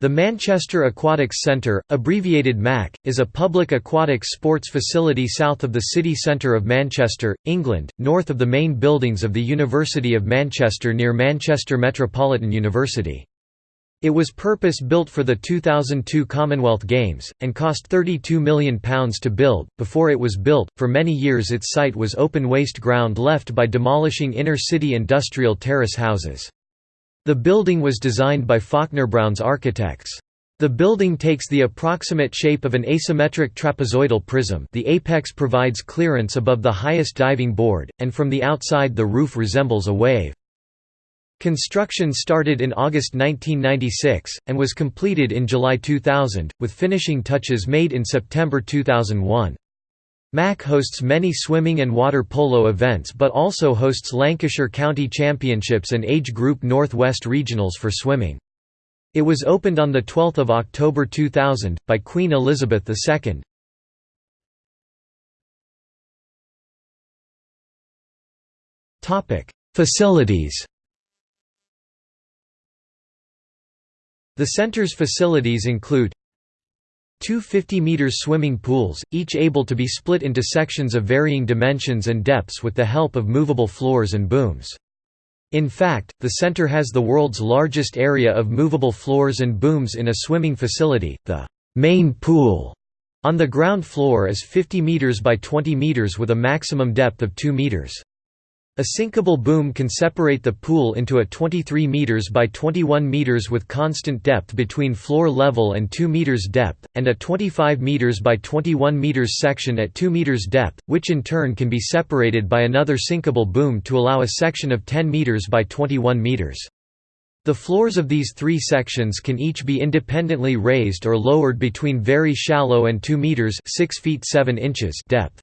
The Manchester Aquatics Centre, abbreviated MAC, is a public aquatics sports facility south of the city centre of Manchester, England, north of the main buildings of the University of Manchester near Manchester Metropolitan University. It was purpose-built for the 2002 Commonwealth Games, and cost £32 million to build. Before it was built, for many years its site was open waste ground left by demolishing inner-city industrial terrace houses. The building was designed by Faulkner-Brown's architects. The building takes the approximate shape of an asymmetric trapezoidal prism the apex provides clearance above the highest diving board, and from the outside the roof resembles a wave. Construction started in August 1996, and was completed in July 2000, with finishing touches made in September 2001. MAC hosts many swimming and water polo events but also hosts Lancashire County Championships and Age Group North West Regionals for swimming. It was opened on 12 October 2000, by Queen Elizabeth II. Facilities The center's facilities include Two 50-meter swimming pools, each able to be split into sections of varying dimensions and depths with the help of movable floors and booms. In fact, the center has the world's largest area of movable floors and booms in a swimming facility. The main pool on the ground floor is 50 meters by 20 meters with a maximum depth of 2 meters. A sinkable boom can separate the pool into a 23 meters by 21 meters with constant depth between floor level and 2 meters depth, and a 25 meters by 21 meters section at 2 meters depth, which in turn can be separated by another sinkable boom to allow a section of 10 meters by 21 meters. The floors of these three sections can each be independently raised or lowered between very shallow and 2 meters 6 feet 7 inches depth.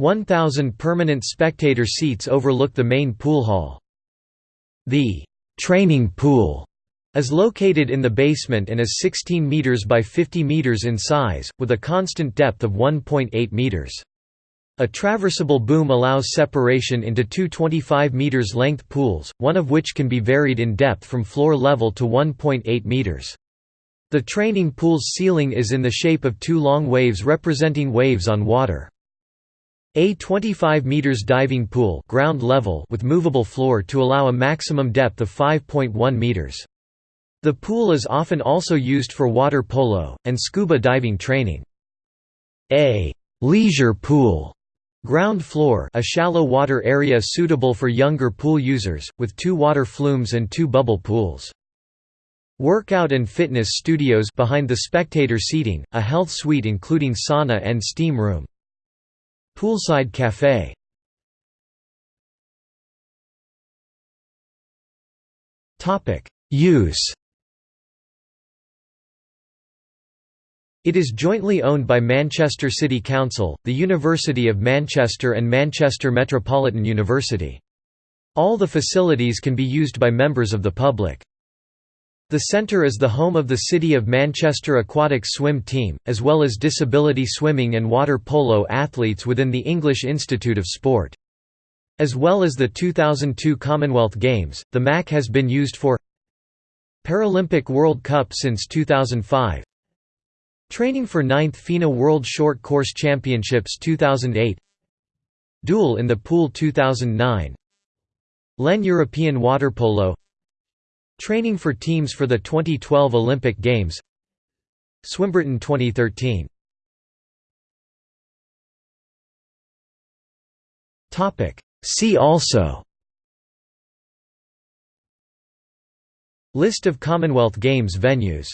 1,000 permanent spectator seats overlook the main pool hall. The «training pool» is located in the basement and is 16 meters by 50 meters in size, with a constant depth of 1.8 meters. A traversable boom allows separation into two 25 meters length pools, one of which can be varied in depth from floor level to 1.8 meters. The training pool's ceiling is in the shape of two long waves representing waves on water. A 25 meters diving pool ground level with movable floor to allow a maximum depth of 5.1 meters. The pool is often also used for water polo, and scuba diving training. A leisure pool ground floor a shallow water area suitable for younger pool users, with two water flumes and two bubble pools. Workout and fitness studios behind the spectator seating, a health suite including sauna and steam room. Poolside Café Use It is jointly owned by Manchester City Council, the University of Manchester and Manchester Metropolitan University. All the facilities can be used by members of the public. The centre is the home of the City of Manchester aquatic Swim Team, as well as disability swimming and water polo athletes within the English Institute of Sport. As well as the 2002 Commonwealth Games, the MAC has been used for Paralympic World Cup since 2005 Training for 9th FINA World Short Course Championships 2008 Duel in the Pool 2009 LEN European Water Polo Training for teams for the 2012 Olympic Games. Swimbritain 2013 See also. List of Commonwealth Games venues